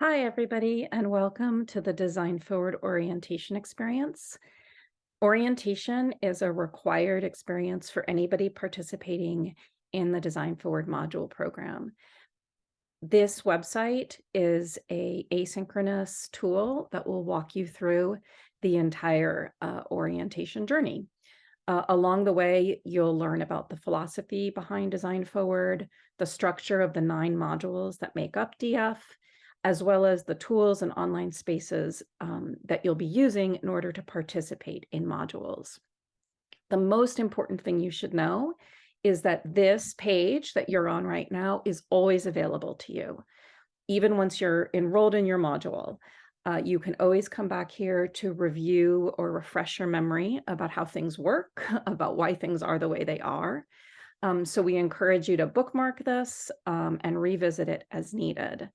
Hi, everybody, and welcome to the Design Forward Orientation Experience. Orientation is a required experience for anybody participating in the Design Forward module program. This website is a asynchronous tool that will walk you through the entire uh, orientation journey. Uh, along the way, you'll learn about the philosophy behind Design Forward, the structure of the nine modules that make up DF, as well as the tools and online spaces um, that you'll be using in order to participate in modules. The most important thing you should know is that this page that you're on right now is always available to you. Even once you're enrolled in your module, uh, you can always come back here to review or refresh your memory about how things work, about why things are the way they are. Um, so we encourage you to bookmark this um, and revisit it as needed.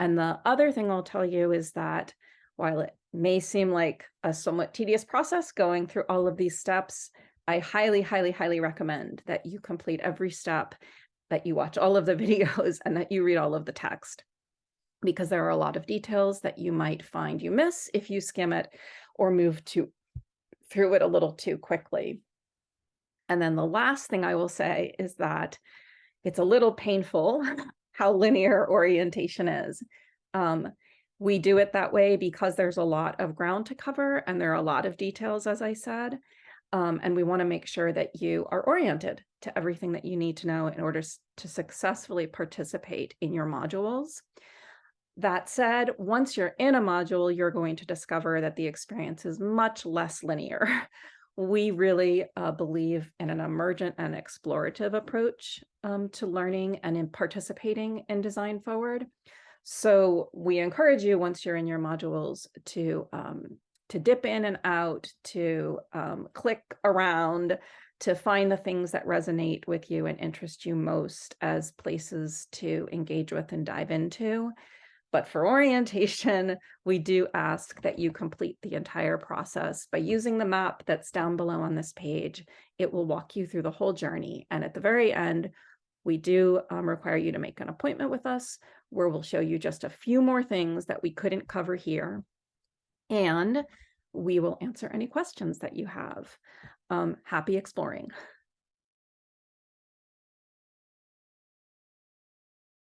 And the other thing I'll tell you is that while it may seem like a somewhat tedious process going through all of these steps, I highly, highly, highly recommend that you complete every step, that you watch all of the videos and that you read all of the text because there are a lot of details that you might find you miss if you skim it or move to through it a little too quickly. And then the last thing I will say is that it's a little painful how linear orientation is. Um, we do it that way because there's a lot of ground to cover and there are a lot of details, as I said. Um, and we want to make sure that you are oriented to everything that you need to know in order to successfully participate in your modules. That said, once you're in a module, you're going to discover that the experience is much less linear. we really uh, believe in an emergent and explorative approach um, to learning and in participating in Design Forward. So we encourage you once you're in your modules to um, to dip in and out, to um, click around, to find the things that resonate with you and interest you most as places to engage with and dive into. But for orientation, we do ask that you complete the entire process by using the map that's down below on this page. It will walk you through the whole journey. And at the very end, we do um, require you to make an appointment with us where we'll show you just a few more things that we couldn't cover here. And we will answer any questions that you have. Um, happy exploring.